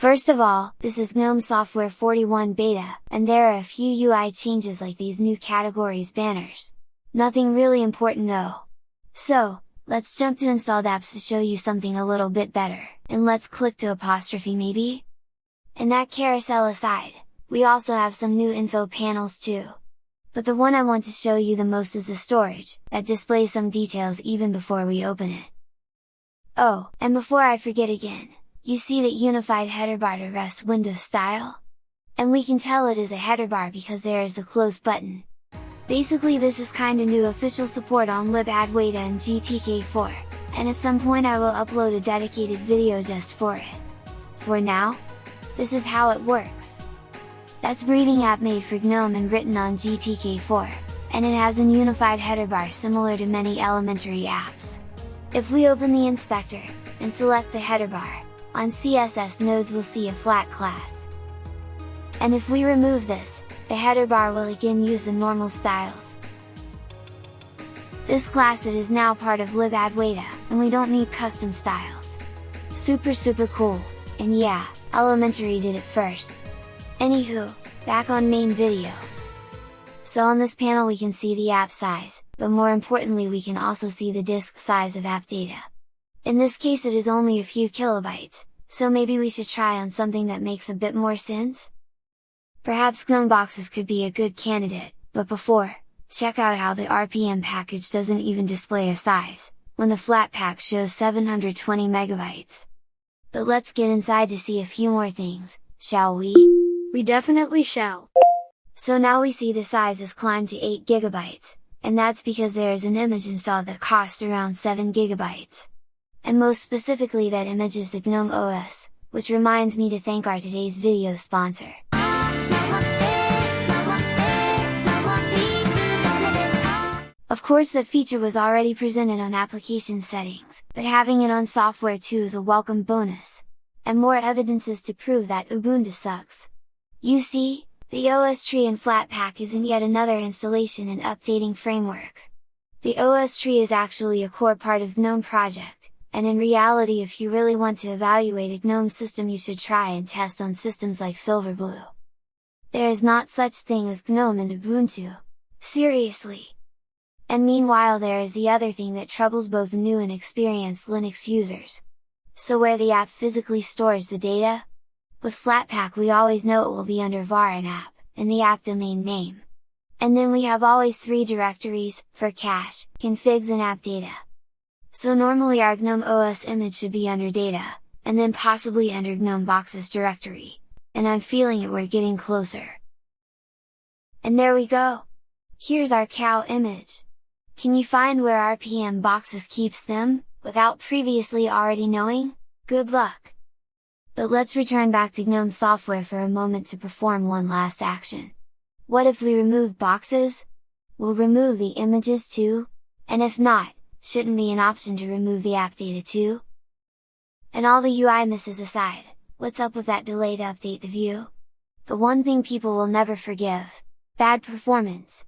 First of all, this is GNOME Software 41 Beta, and there are a few UI changes like these new categories banners. Nothing really important though. So, let's jump to installed apps to show you something a little bit better, and let's click to apostrophe maybe? And that carousel aside, we also have some new info panels too. But the one I want to show you the most is the storage, that displays some details even before we open it. Oh, and before I forget again, you see that unified header bar to rest window style? And we can tell it is a header bar because there is a close button. Basically this is kinda new official support on libadwaita and GTK4, and at some point I will upload a dedicated video just for it. For now, this is how it works. That's Breathing app made for GNOME and written on GTK4, and it has an unified header bar similar to many elementary apps. If we open the inspector, and select the header bar, on CSS nodes we'll see a flat class. And if we remove this, the header bar will again use the normal styles. This class it is now part of libadwaita, and we don't need custom styles. Super super cool, and yeah, Elementary did it first. Anywho, back on main video. So on this panel we can see the app size, but more importantly we can also see the disk size of app data. In this case it is only a few kilobytes, so maybe we should try on something that makes a bit more sense? Perhaps GNOME boxes could be a good candidate, but before, check out how the RPM package doesn't even display a size, when the Flatpak shows 720 megabytes. But let's get inside to see a few more things, shall we? We definitely shall! So now we see the size has climbed to 8 gigabytes, and that's because there is an image installed that costs around 7 gigabytes. And most specifically that image is the GNOME OS, which reminds me to thank our today's video sponsor. Of course the feature was already presented on application settings, but having it on software too is a welcome bonus! And more evidences to prove that Ubuntu sucks! You see, the OSTree in Flatpak isn't yet another installation and updating framework. The OSTree is actually a core part of GNOME project, and in reality if you really want to evaluate a GNOME system you should try and test on systems like Silverblue. There is not such thing as GNOME in Ubuntu! Seriously! And meanwhile there is the other thing that troubles both new and experienced Linux users. So where the app physically stores the data? With Flatpak we always know it will be under var and app, in the app domain name. And then we have always three directories, for cache, configs and app data. So normally our GNOME OS image should be under data, and then possibly under GNOME boxes directory, and I'm feeling it we're getting closer. And there we go! Here's our cow image! Can you find where RPM boxes keeps them, without previously already knowing? Good luck! But let's return back to GNOME software for a moment to perform one last action. What if we remove boxes? We'll remove the images too? And if not, shouldn't be an option to remove the app data too? And all the UI misses aside, what's up with that delay to update the view? The one thing people will never forgive! Bad performance!